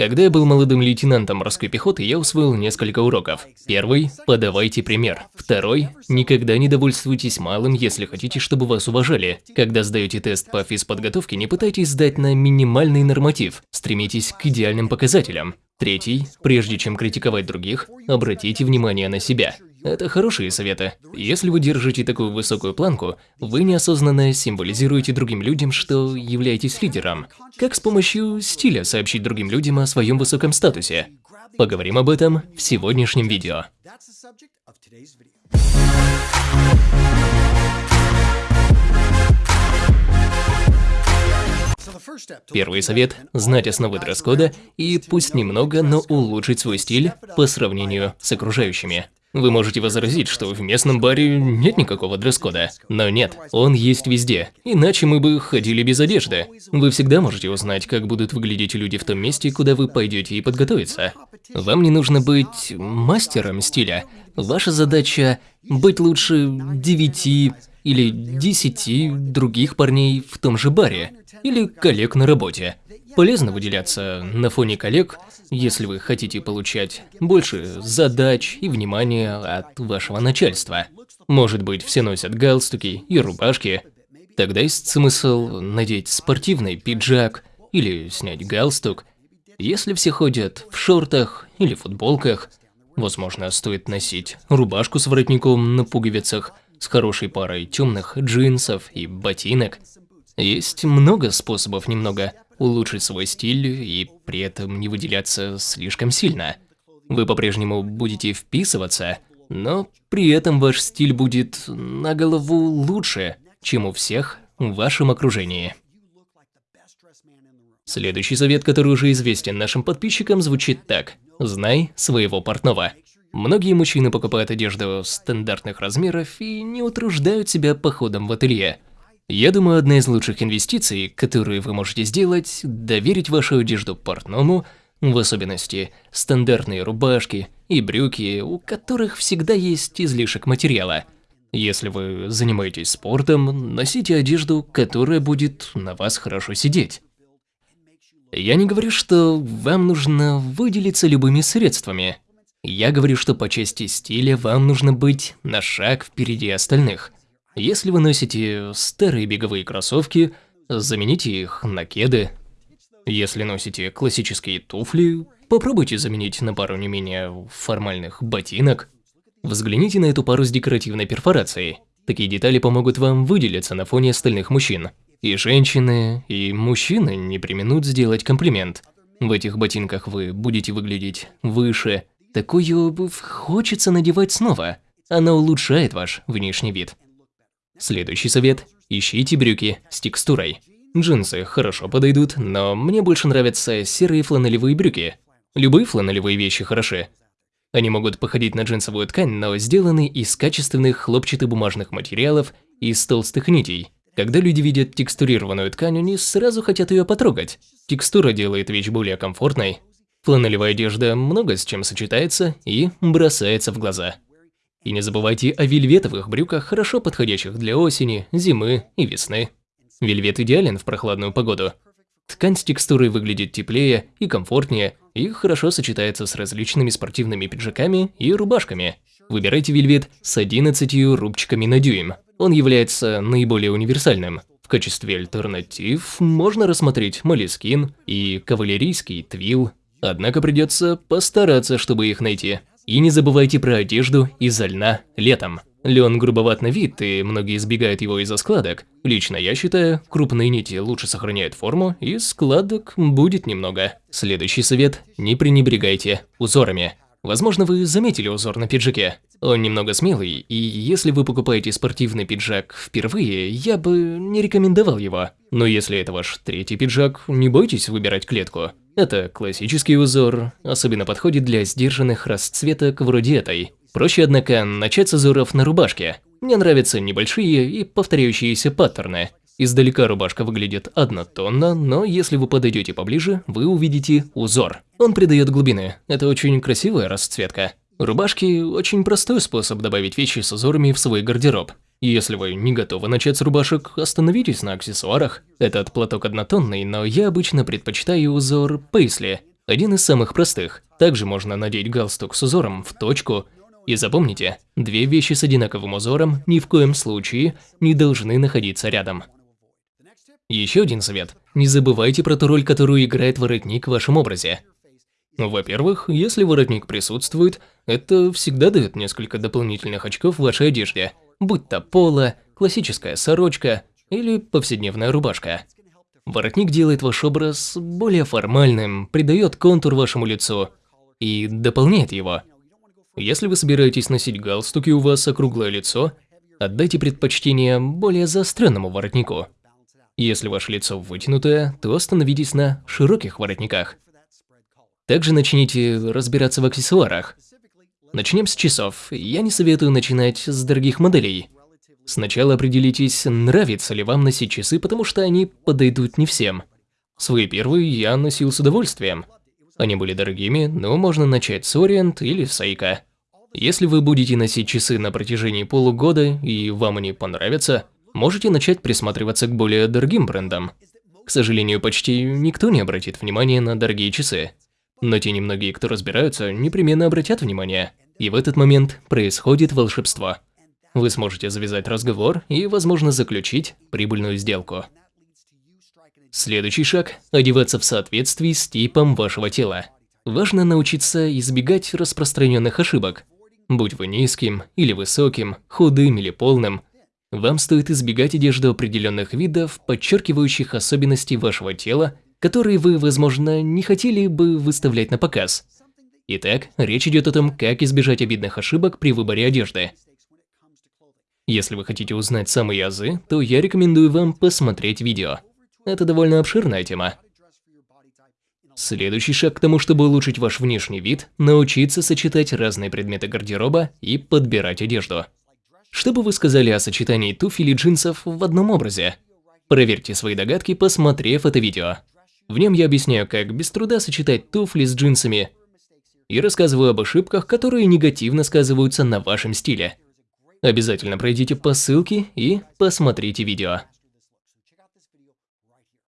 Когда я был молодым лейтенантом морской пехоты, я усвоил несколько уроков. Первый – подавайте пример. Второй – никогда не довольствуйтесь малым, если хотите, чтобы вас уважали. Когда сдаете тест по физподготовке, не пытайтесь сдать на минимальный норматив, стремитесь к идеальным показателям. Третий – прежде чем критиковать других, обратите внимание на себя. Это хорошие советы. Если вы держите такую высокую планку, вы неосознанно символизируете другим людям, что являетесь лидером. Как с помощью стиля сообщить другим людям о своем высоком статусе? Поговорим об этом в сегодняшнем видео. Первый совет – знать основы дресс-кода и пусть немного, но улучшить свой стиль по сравнению с окружающими. Вы можете возразить, что в местном баре нет никакого дресс-кода. Но нет, он есть везде. Иначе мы бы ходили без одежды. Вы всегда можете узнать, как будут выглядеть люди в том месте, куда вы пойдете и подготовиться. Вам не нужно быть мастером стиля. Ваша задача – быть лучше девяти или десяти других парней в том же баре. Или коллег на работе. Полезно выделяться на фоне коллег, если вы хотите получать больше задач и внимания от вашего начальства. Может быть, все носят галстуки и рубашки. Тогда есть смысл надеть спортивный пиджак или снять галстук. Если все ходят в шортах или футболках, возможно, стоит носить рубашку с воротником на пуговицах с хорошей парой темных джинсов и ботинок. Есть много способов немного улучшить свой стиль и при этом не выделяться слишком сильно. Вы по-прежнему будете вписываться, но при этом ваш стиль будет на голову лучше, чем у всех в вашем окружении. Следующий совет, который уже известен нашим подписчикам, звучит так. Знай своего портного. Многие мужчины покупают одежду стандартных размеров и не утруждают себя походом в ателье. Я думаю, одна из лучших инвестиций, которые вы можете сделать, доверить вашу одежду портному, в особенности стандартные рубашки и брюки, у которых всегда есть излишек материала. Если вы занимаетесь спортом, носите одежду, которая будет на вас хорошо сидеть. Я не говорю, что вам нужно выделиться любыми средствами. Я говорю, что по части стиля вам нужно быть на шаг впереди остальных – если вы носите старые беговые кроссовки, замените их на кеды. Если носите классические туфли, попробуйте заменить на пару не менее формальных ботинок. Взгляните на эту пару с декоративной перфорацией. Такие детали помогут вам выделиться на фоне остальных мужчин. И женщины, и мужчины не применут сделать комплимент. В этих ботинках вы будете выглядеть выше. Такую хочется надевать снова. Она улучшает ваш внешний вид. Следующий совет – ищите брюки с текстурой. Джинсы хорошо подойдут, но мне больше нравятся серые фланелевые брюки. Любые фланелевые вещи хороши. Они могут походить на джинсовую ткань, но сделаны из качественных хлопчатобумажных материалов и из толстых нитей. Когда люди видят текстурированную ткань, они сразу хотят ее потрогать. Текстура делает вещь более комфортной. Фланелевая одежда много с чем сочетается и бросается в глаза. И не забывайте о вельветовых брюках, хорошо подходящих для осени, зимы и весны. Вельвет идеален в прохладную погоду. Ткань с текстурой выглядит теплее и комфортнее, и хорошо сочетается с различными спортивными пиджаками и рубашками. Выбирайте вельвет с 11 рубчиками на дюйм. Он является наиболее универсальным. В качестве альтернатив можно рассмотреть молескин и кавалерийский твил. Однако придется постараться, чтобы их найти. И не забывайте про одежду из льна летом. Лен грубоват на вид, и многие избегают его из-за складок. Лично я считаю, крупные нити лучше сохраняют форму, и складок будет немного. Следующий совет – не пренебрегайте узорами. Возможно, вы заметили узор на пиджаке. Он немного смелый, и если вы покупаете спортивный пиджак впервые, я бы не рекомендовал его. Но если это ваш третий пиджак, не бойтесь выбирать клетку. Это классический узор, особенно подходит для сдержанных расцветок вроде этой. Проще, однако, начать с узоров на рубашке. Мне нравятся небольшие и повторяющиеся паттерны. Издалека рубашка выглядит однотонно, но если вы подойдете поближе, вы увидите узор. Он придает глубины, это очень красивая расцветка. Рубашки – очень простой способ добавить вещи с узорами в свой гардероб. Если вы не готовы начать с рубашек, остановитесь на аксессуарах. Этот платок однотонный, но я обычно предпочитаю узор пейсли. Один из самых простых. Также можно надеть галстук с узором в точку. И запомните, две вещи с одинаковым узором ни в коем случае не должны находиться рядом. Еще один совет. Не забывайте про ту роль, которую играет воротник в вашем образе. Во-первых, если воротник присутствует, это всегда дает несколько дополнительных очков в вашей одежде, будь то поло, классическая сорочка или повседневная рубашка. Воротник делает ваш образ более формальным, придает контур вашему лицу и дополняет его. Если вы собираетесь носить галстук и у вас округлое лицо, отдайте предпочтение более заостренному воротнику. Если ваше лицо вытянутое, то остановитесь на широких воротниках. Также начните разбираться в аксессуарах. Начнем с часов. Я не советую начинать с дорогих моделей. Сначала определитесь, нравится ли вам носить часы, потому что они подойдут не всем. Свои первые я носил с удовольствием. Они были дорогими, но можно начать с Orient или Seiko. Если вы будете носить часы на протяжении полугода и вам они понравятся, можете начать присматриваться к более дорогим брендам. К сожалению, почти никто не обратит внимания на дорогие часы. Но те немногие, кто разбираются, непременно обратят внимание. И в этот момент происходит волшебство. Вы сможете завязать разговор и, возможно, заключить прибыльную сделку. Следующий шаг – одеваться в соответствии с типом вашего тела. Важно научиться избегать распространенных ошибок. Будь вы низким или высоким, худым или полным, вам стоит избегать одежды определенных видов, подчеркивающих особенности вашего тела, которые вы, возможно, не хотели бы выставлять на показ. Итак, речь идет о том, как избежать обидных ошибок при выборе одежды. Если вы хотите узнать самые азы, то я рекомендую вам посмотреть видео. Это довольно обширная тема. Следующий шаг к тому, чтобы улучшить ваш внешний вид – научиться сочетать разные предметы гардероба и подбирать одежду. Что бы вы сказали о сочетании туфель и джинсов в одном образе? Проверьте свои догадки, посмотрев это видео. В нем я объясняю, как без труда сочетать туфли с джинсами и рассказываю об ошибках, которые негативно сказываются на вашем стиле. Обязательно пройдите по ссылке и посмотрите видео.